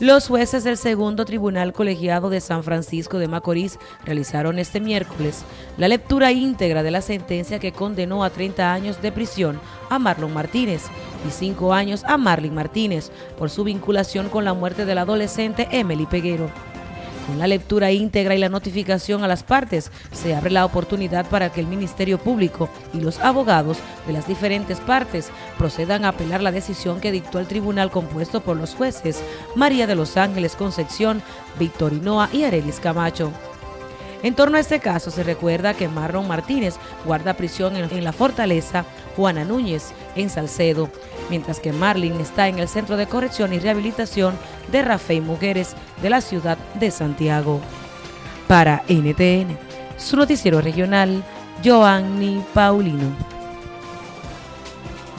Los jueces del segundo tribunal colegiado de San Francisco de Macorís realizaron este miércoles la lectura íntegra de la sentencia que condenó a 30 años de prisión a Marlon Martínez y 5 años a Marlin Martínez por su vinculación con la muerte del adolescente Emily Peguero. Con la lectura íntegra y la notificación a las partes, se abre la oportunidad para que el Ministerio Público y los abogados de las diferentes partes procedan a apelar la decisión que dictó el tribunal compuesto por los jueces María de los Ángeles Concepción, Victorinoa y Arelis Camacho. En torno a este caso se recuerda que Marlon Martínez guarda prisión en la fortaleza Juana Núñez en Salcedo, mientras que Marlin está en el Centro de Corrección y Rehabilitación de Rafael Mujeres de la ciudad de Santiago. Para NTN, su noticiero regional, Joanny Paulino.